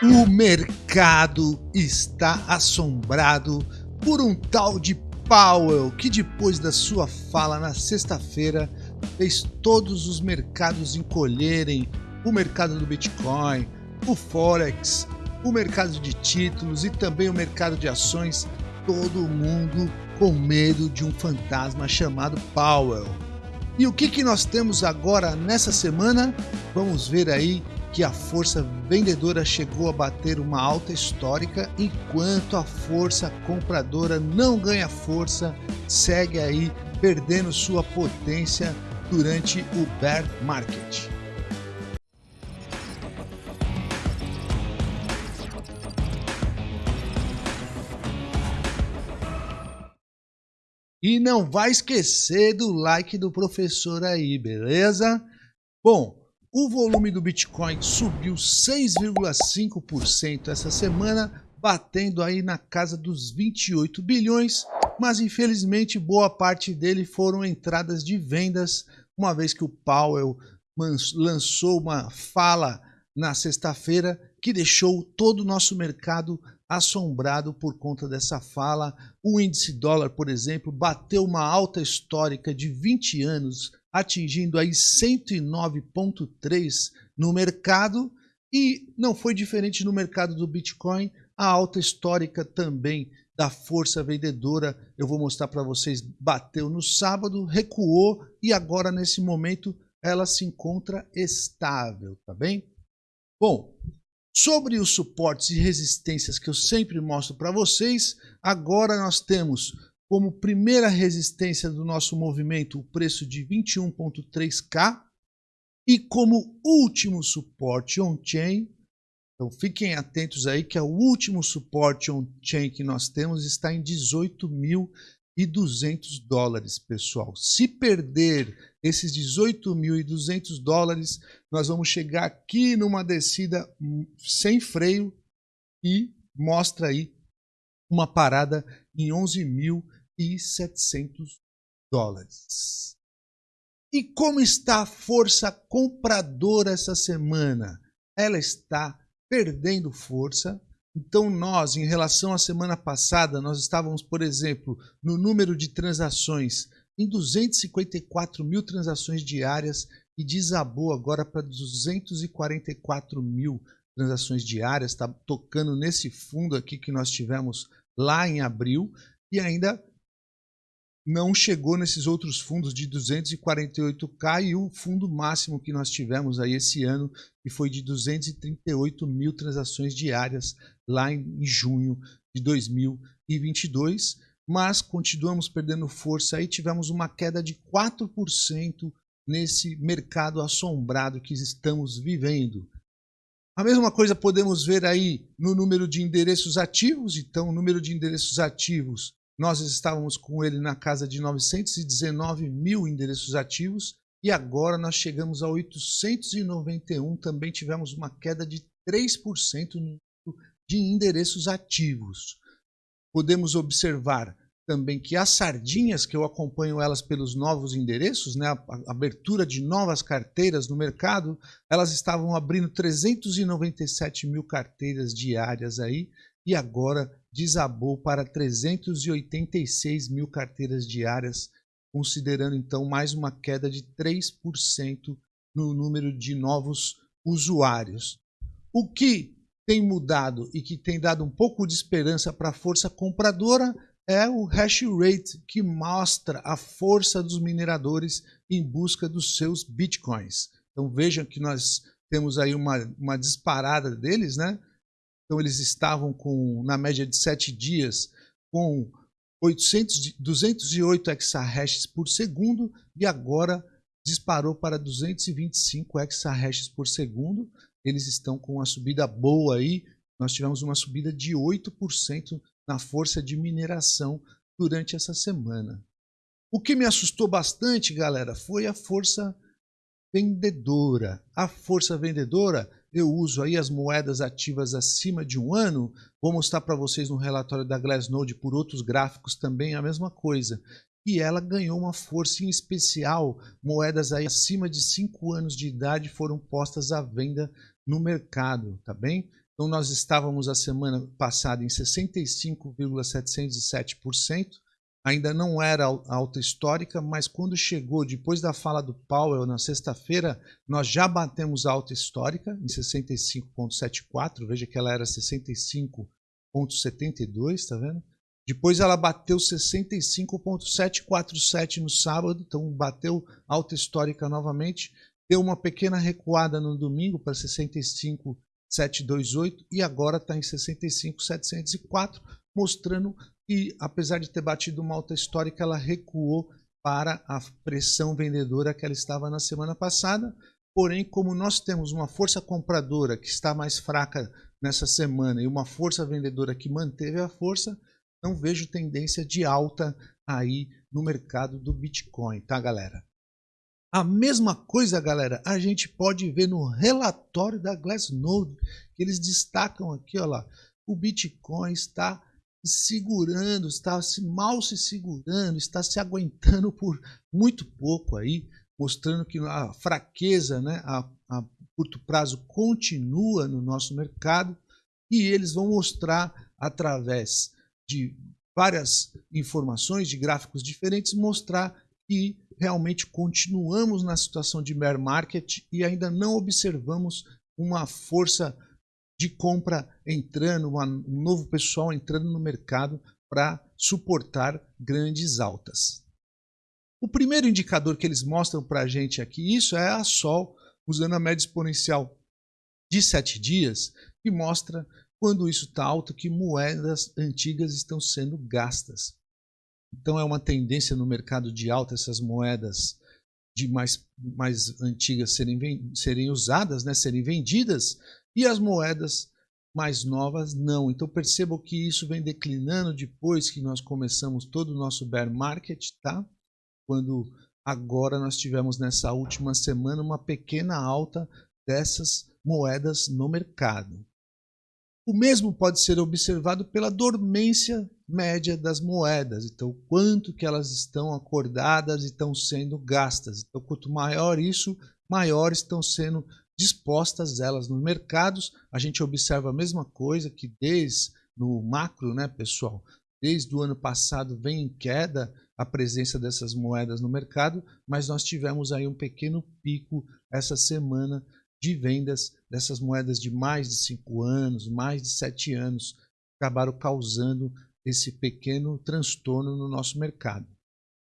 O mercado está assombrado por um tal de Powell que, depois da sua fala na sexta-feira, fez todos os mercados encolherem o mercado do Bitcoin, o Forex, o mercado de títulos e também o mercado de ações. Todo mundo com medo de um fantasma chamado Powell. E o que, que nós temos agora nessa semana? Vamos ver aí que a força vendedora chegou a bater uma alta histórica, enquanto a força compradora não ganha força, segue aí perdendo sua potência durante o bear market. E não vai esquecer do like do professor aí, beleza? Bom, o volume do Bitcoin subiu 6,5% essa semana, batendo aí na casa dos 28 bilhões, mas infelizmente boa parte dele foram entradas de vendas, uma vez que o Powell lançou uma fala na sexta-feira que deixou todo o nosso mercado assombrado por conta dessa fala. O índice dólar, por exemplo, bateu uma alta histórica de 20 anos, atingindo aí 109.3 no mercado e não foi diferente no mercado do Bitcoin, a alta histórica também da força vendedora, eu vou mostrar para vocês, bateu no sábado, recuou e agora nesse momento ela se encontra estável, tá bem? Bom, Sobre os suportes e resistências que eu sempre mostro para vocês, agora nós temos como primeira resistência do nosso movimento o preço de 21.3K e como último suporte on-chain, então fiquem atentos aí que é o último suporte on-chain que nós temos está em 18.000 e 200 dólares, pessoal. Se perder esses 18.200 dólares, nós vamos chegar aqui numa descida sem freio e mostra aí uma parada em 11.700 dólares. E como está a força compradora essa semana? Ela está perdendo força, então, nós, em relação à semana passada, nós estávamos, por exemplo, no número de transações em 254 mil transações diárias e desabou agora para 244 mil transações diárias. Está tocando nesse fundo aqui que nós tivemos lá em abril e ainda não chegou nesses outros fundos de 248k e o fundo máximo que nós tivemos aí esse ano, que foi de 238 mil transações diárias lá em junho de 2022, mas continuamos perdendo força aí, tivemos uma queda de 4% nesse mercado assombrado que estamos vivendo. A mesma coisa podemos ver aí no número de endereços ativos, então o número de endereços ativos nós estávamos com ele na casa de 919 mil endereços ativos e agora nós chegamos a 891. Também tivemos uma queda de 3% de endereços ativos. Podemos observar também que as sardinhas, que eu acompanho elas pelos novos endereços, né, a abertura de novas carteiras no mercado, elas estavam abrindo 397 mil carteiras diárias aí, e agora desabou para 386 mil carteiras diárias, considerando então mais uma queda de 3% no número de novos usuários. O que tem mudado e que tem dado um pouco de esperança para a força compradora é o hash rate, que mostra a força dos mineradores em busca dos seus bitcoins. Então vejam que nós temos aí uma, uma disparada deles, né? Então eles estavam com, na média de 7 dias, com 800, 208 exahashes por segundo e agora disparou para 225 exahashes por segundo. Eles estão com uma subida boa aí. Nós tivemos uma subida de 8% na força de mineração durante essa semana. O que me assustou bastante, galera, foi a força vendedora. A força vendedora eu uso aí as moedas ativas acima de um ano, vou mostrar para vocês no relatório da Glassnode por outros gráficos também a mesma coisa. E ela ganhou uma força em especial, moedas aí acima de 5 anos de idade foram postas à venda no mercado, tá bem? Então nós estávamos a semana passada em 65,707%, ainda não era alta histórica, mas quando chegou depois da fala do Powell na sexta-feira, nós já batemos alta histórica em 65,74, veja que ela era 65,72, tá vendo? Depois ela bateu 65,747 no sábado, então bateu alta histórica novamente. Deu uma pequena recuada no domingo para 65,728 e agora está em 65,704, mostrando que, apesar de ter batido uma alta histórica, ela recuou para a pressão vendedora que ela estava na semana passada. Porém, como nós temos uma força compradora que está mais fraca nessa semana e uma força vendedora que manteve a força, não vejo tendência de alta aí no mercado do Bitcoin, tá, galera? A mesma coisa, galera, a gente pode ver no relatório da Glassnode, que eles destacam aqui, ó lá, o Bitcoin está segurando, está se mal se segurando, está se aguentando por muito pouco aí, mostrando que a fraqueza, né, a, a curto prazo continua no nosso mercado e eles vão mostrar através de várias informações, de gráficos diferentes, mostrar que realmente continuamos na situação de bear market e ainda não observamos uma força de compra entrando, uma, um novo pessoal entrando no mercado para suportar grandes altas. O primeiro indicador que eles mostram para a gente aqui, isso é a Sol, usando a média exponencial de 7 dias, que mostra quando isso está alto, que moedas antigas estão sendo gastas. Então é uma tendência no mercado de alta essas moedas de mais, mais antigas serem, serem usadas, né, serem vendidas, e as moedas mais novas não. Então percebam que isso vem declinando depois que nós começamos todo o nosso bear market, tá? Quando agora nós tivemos nessa última semana uma pequena alta dessas moedas no mercado. O mesmo pode ser observado pela dormência média das moedas, então quanto que elas estão acordadas e estão sendo gastas. Então quanto maior isso, maior estão sendo dispostas elas nos mercados. A gente observa a mesma coisa que desde no macro, né, pessoal? Desde o ano passado vem em queda a presença dessas moedas no mercado, mas nós tivemos aí um pequeno pico essa semana de vendas dessas moedas de mais de 5 anos, mais de 7 anos, acabaram causando esse pequeno transtorno no nosso mercado.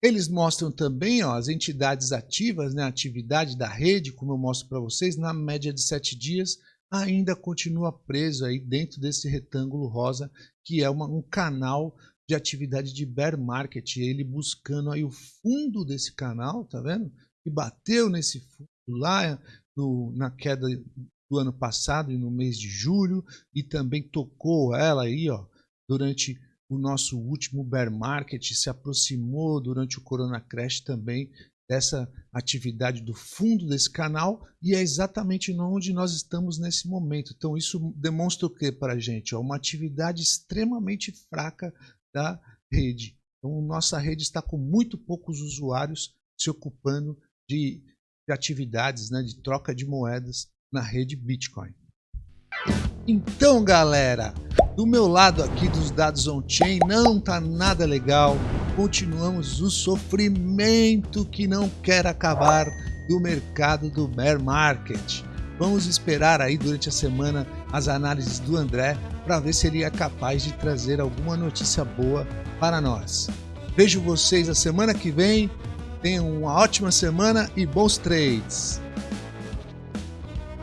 Eles mostram também ó, as entidades ativas, né, a atividade da rede, como eu mostro para vocês, na média de 7 dias, ainda continua preso aí dentro desse retângulo rosa, que é uma, um canal de atividade de bear market, ele buscando aí o fundo desse canal, tá vendo? E bateu nesse fundo lá no, na queda do ano passado e no mês de julho e também tocou ela aí, ó, durante o nosso último bear market, se aproximou durante o Corona Crash também dessa atividade do fundo desse canal e é exatamente onde nós estamos nesse momento. Então isso demonstra o que para a gente? Ó, uma atividade extremamente fraca da rede. Então nossa rede está com muito poucos usuários se ocupando de de atividades né, de troca de moedas na rede Bitcoin. Então, galera, do meu lado aqui dos dados on-chain não tá nada legal. Continuamos o sofrimento que não quer acabar do mercado do bear market. Vamos esperar aí durante a semana as análises do André para ver se ele é capaz de trazer alguma notícia boa para nós. Vejo vocês a semana que vem Tenham uma ótima semana e bons trades!